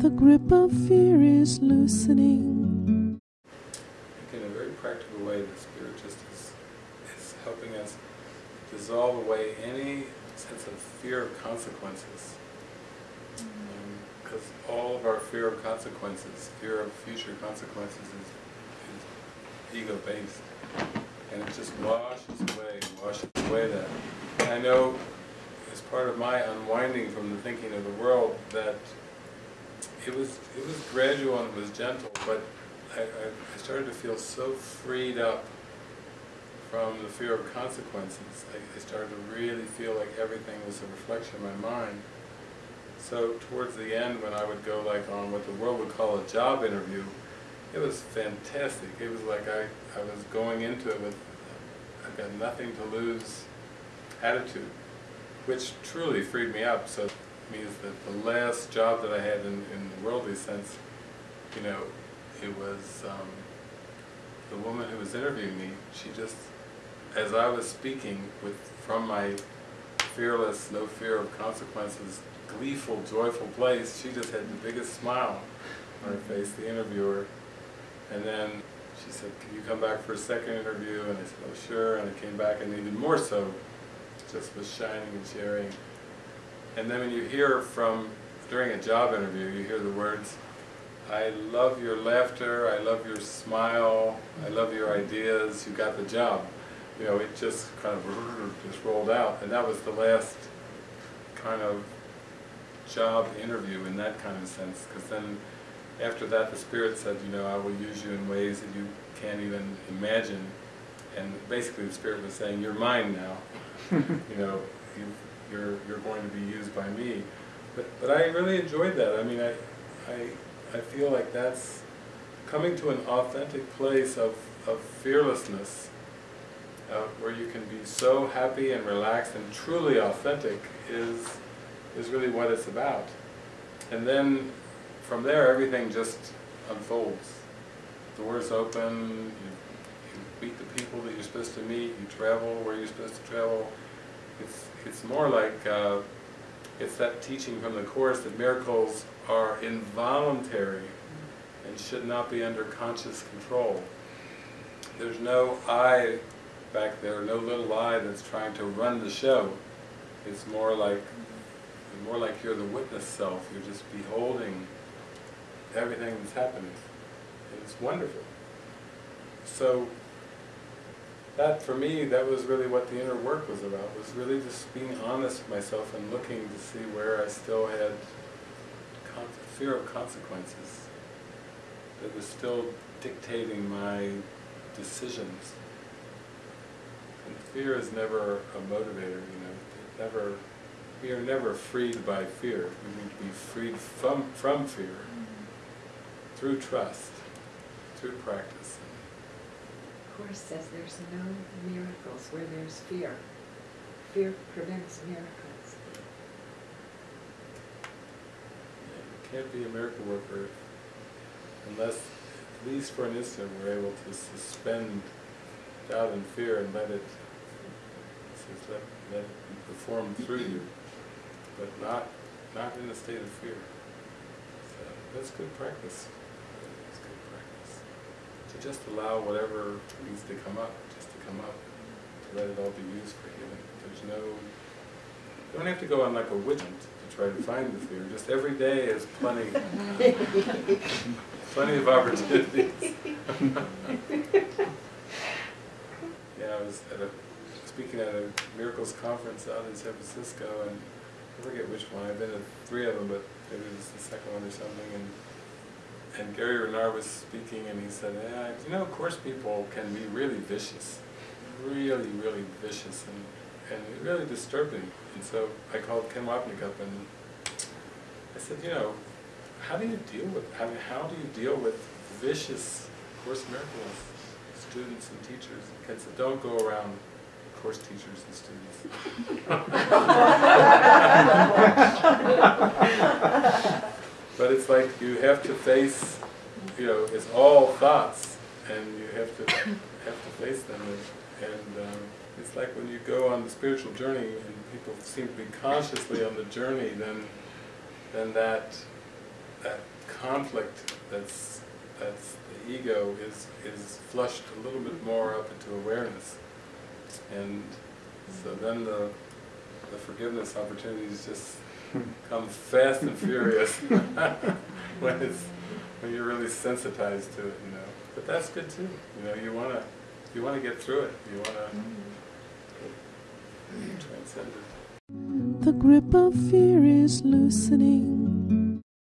the grip of fear is loosening. In a very practical way, the Spirit just is, is helping us dissolve away any sense of fear of consequences. Because um, all of our fear of consequences, fear of future consequences is, is ego-based. And it just washes away, washes away that. And I know as part of my unwinding from the thinking of the world that it was it was gradual and it was gentle, but I, I started to feel so freed up from the fear of consequences. I, I started to really feel like everything was a reflection of my mind. So towards the end, when I would go like on what the world would call a job interview, it was fantastic. It was like I, I was going into it with, I've got nothing to lose attitude, which truly freed me up. So it means that the last job that I had in, in the worldly sense, you know, it was um, the woman who was interviewing me, she just, as I was speaking with from my fearless, no fear of consequences, gleeful, joyful place, she just had the biggest smile on her face, the interviewer. And then she said, can you come back for a second interview? And I said, oh sure, and I came back and even more so, just was shining and sharing. And then when you hear from, during a job interview, you hear the words, I love your laughter, I love your smile, I love your ideas, you got the job. You know, it just kind of just rolled out. And that was the last kind of job interview in that kind of sense, because then after that the Spirit said, you know, I will use you in ways that you can't even imagine. And basically the Spirit was saying, you're mine now. you know, you, you're, you're going to be used by me. But, but I really enjoyed that. I mean, I, I, I feel like that's coming to an authentic place of, of fearlessness uh, where you can be so happy and relaxed and truly authentic is, is really what it's about. And then from there everything just unfolds. Doors open, you, you meet the people that you're supposed to meet, you travel where you're supposed to travel. It's, it's more like, uh, it's that teaching from the Course that miracles are involuntary and should not be under conscious control. There's no I back there, no little I that's trying to run the show. It's more like, more like you're the witness self, you're just beholding everything that's happening. It's wonderful. So, that for me, that was really what the inner work was about, was really just being honest with myself and looking to see where I still had fear of consequences that was still dictating my decisions. And fear is never a motivator, you know, it never, we are never freed by fear. We need to be freed from, from fear mm-hmm. through trust, through practice. Course says there's no miracles where there's fear. Fear prevents miracles. You can't be a miracle worker unless, at least for an instant, we're able to suspend doubt and fear and let it, let, let it be performed through you, but not, not in a state of fear. So that's good practice to just allow whatever needs to come up, just to come up, to let it all be used for healing. There's no, you don't have to go on like a hunt to try to find the fear, just every day is plenty, plenty of opportunities. yeah, I was at a, speaking at a miracles conference out in San Francisco, and I forget which one, I've been at three of them, but maybe it was the second one or something, and and Gary Renard was speaking and he said, yeah, you know, Course people can be really vicious, really, really vicious and, and really disturbing. And so I called Ken Wapnick up and I said, you know, how do you deal with, I mean, how do you deal with vicious Course Miracles students and teachers? Ken said, don't go around course teachers and students. But it's like you have to face, you know, it's all thoughts, and you have to have to face them. And, and um, it's like when you go on the spiritual journey, and people seem to be consciously on the journey, then then that that conflict that's that's the ego is is flushed a little bit more up into awareness, and so then the the forgiveness opportunities just come fast and furious when it's when you're really sensitized to it, you know. But that's good too. You know, you wanna you wanna get through it. You wanna transcend it. The grip of fear is loosening.